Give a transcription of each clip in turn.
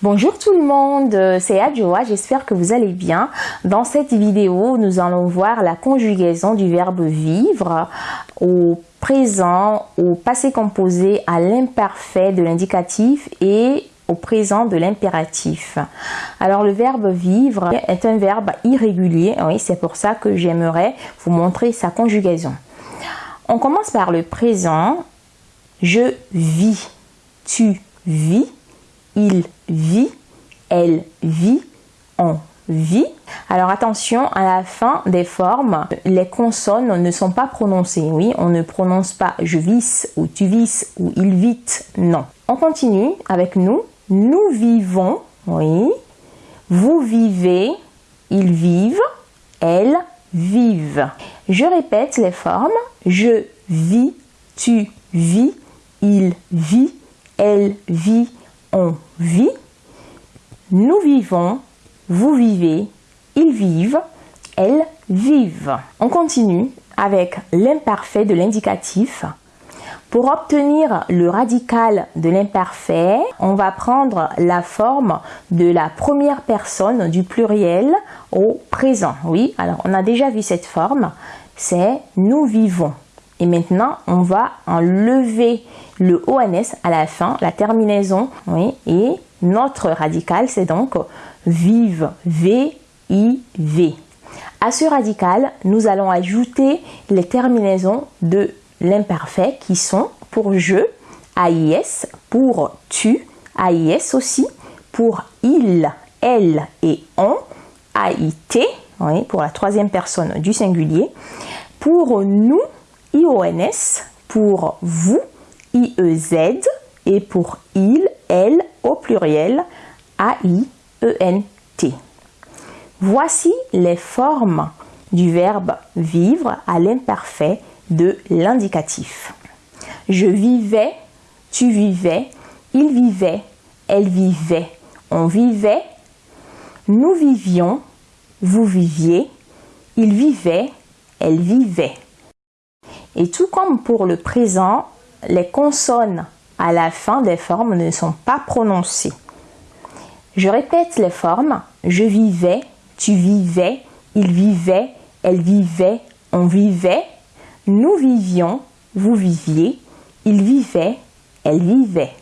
Bonjour tout le monde, c'est Adjoa, j'espère que vous allez bien. Dans cette vidéo, nous allons voir la conjugaison du verbe vivre au présent, au passé composé, à l'imparfait de l'indicatif et au présent de l'impératif. Alors le verbe vivre est un verbe irrégulier, oui, c'est pour ça que j'aimerais vous montrer sa conjugaison. On commence par le présent, je vis, tu vis, il vit, elle vit, on vit. Alors attention, à la fin des formes, les consonnes ne sont pas prononcées. Oui, on ne prononce pas je vis ou tu vis ou il vit. Non. On continue avec nous. Nous vivons. Oui. Vous vivez. Ils vivent. Elles vivent. Je répète les formes. Je vis. Tu vis. Il vit. Elle vit vit, nous vivons, vous vivez, ils vivent, elles vivent. On continue avec l'imparfait de l'indicatif. Pour obtenir le radical de l'imparfait, on va prendre la forme de la première personne du pluriel au présent. Oui, alors on a déjà vu cette forme, c'est nous vivons. Et maintenant, on va enlever le ONS à la fin, la terminaison, oui, et notre radical, c'est donc vive, V-I-V. À ce radical, nous allons ajouter les terminaisons de l'imparfait qui sont pour je, AIS, pour tu, AIS aussi, pour il, elle et on, AIT, oui, pour la troisième personne du singulier, pour nous, IONS, pour vous, IEZ, et pour il, elle au pluriel, A-I-E-N-T. Voici les formes du verbe vivre à l'imparfait de l'indicatif. Je vivais, tu vivais, il vivait, elle vivait, on vivait, nous vivions, vous viviez, il vivait, elle vivait. Et tout comme pour le présent, les consonnes à la fin des formes ne sont pas prononcées. Je répète les formes. Je vivais, tu vivais, il vivait, elle vivait, on vivait, nous vivions, vous viviez, il vivait, elle vivait.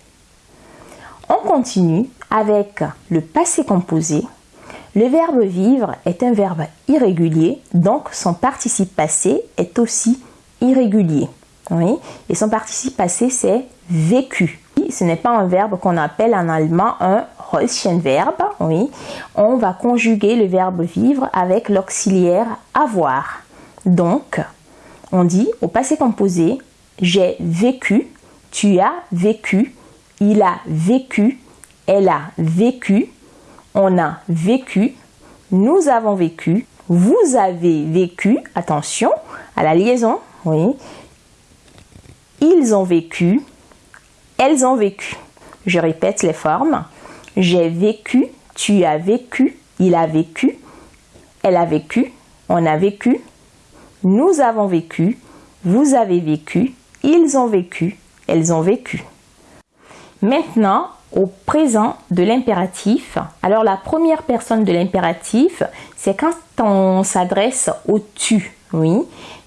On continue avec le passé composé. Le verbe vivre est un verbe irrégulier, donc son participe passé est aussi irrégulier. Oui. Et son participe passé, c'est vécu. Ce n'est pas un verbe qu'on appelle en allemand un verbe. Oui. On va conjuguer le verbe vivre avec l'auxiliaire avoir. Donc, on dit au passé composé, j'ai vécu, tu as vécu, il a vécu, elle a vécu, on a vécu, nous avons vécu, vous avez vécu, attention à la liaison, oui, ils ont vécu, elles ont vécu. Je répète les formes. J'ai vécu, tu as vécu, il a vécu, elle a vécu, on a vécu, nous avons vécu, vous avez vécu, ils ont vécu, elles ont vécu. Maintenant, au présent de l'impératif. Alors la première personne de l'impératif, c'est quand on s'adresse au tu. Oui.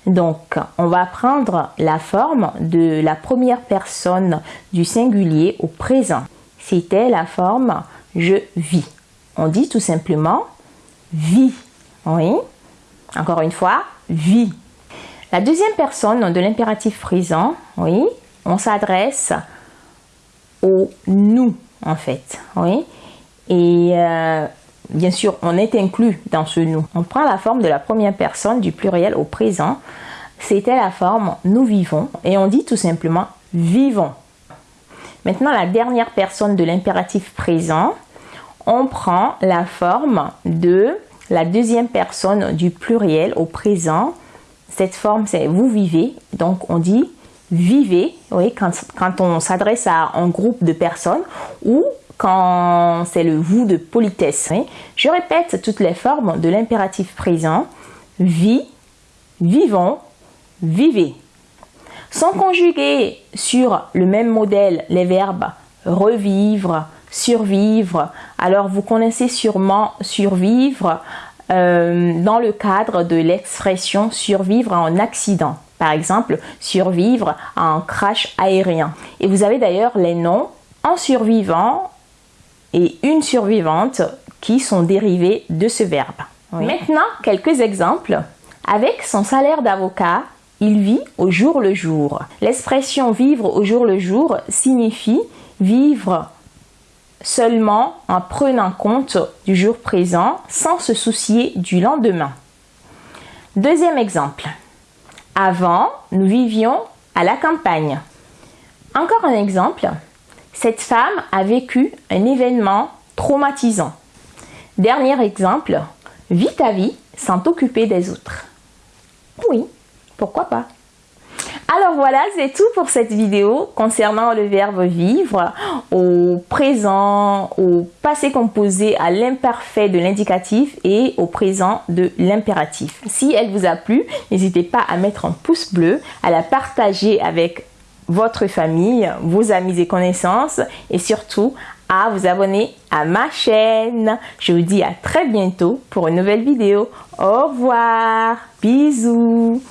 Donc, on va prendre la forme de la première personne du singulier au présent. C'était la forme je vis. On dit tout simplement vis. Oui. Encore une fois, vis. La deuxième personne de l'impératif présent, oui, on s'adresse au nous en fait. Oui. Et euh, bien sûr, on est inclus dans ce nous. On prend la forme de la première personne du pluriel au présent. C'était la forme nous vivons et on dit tout simplement vivons. Maintenant, la dernière personne de l'impératif présent, on prend la forme de la deuxième personne du pluriel au présent. Cette forme, c'est vous vivez. Donc, on dit vivez, oui, quand, quand on s'adresse à un groupe de personnes ou quand c'est le vous de politesse. Je répète toutes les formes de l'impératif présent. Vie, vivons, vivez. Sont conjugués sur le même modèle les verbes revivre, survivre. Alors vous connaissez sûrement survivre euh, dans le cadre de l'expression survivre à un accident. Par exemple, survivre à un crash aérien. Et vous avez d'ailleurs les noms un survivant et une survivante qui sont dérivés de ce verbe. Maintenant, quelques exemples. Avec son salaire d'avocat, il vit au jour le jour. L'expression vivre au jour le jour signifie vivre seulement en prenant compte du jour présent sans se soucier du lendemain. Deuxième exemple. Avant, nous vivions à la campagne. Encore un exemple. Cette femme a vécu un événement traumatisant. Dernier exemple. Vis ta vie sans t'occuper des autres. Oui, pourquoi pas alors voilà, c'est tout pour cette vidéo concernant le verbe vivre au présent, au passé composé, à l'imparfait de l'indicatif et au présent de l'impératif. Si elle vous a plu, n'hésitez pas à mettre un pouce bleu, à la partager avec votre famille, vos amis et connaissances et surtout à vous abonner à ma chaîne. Je vous dis à très bientôt pour une nouvelle vidéo. Au revoir. Bisous.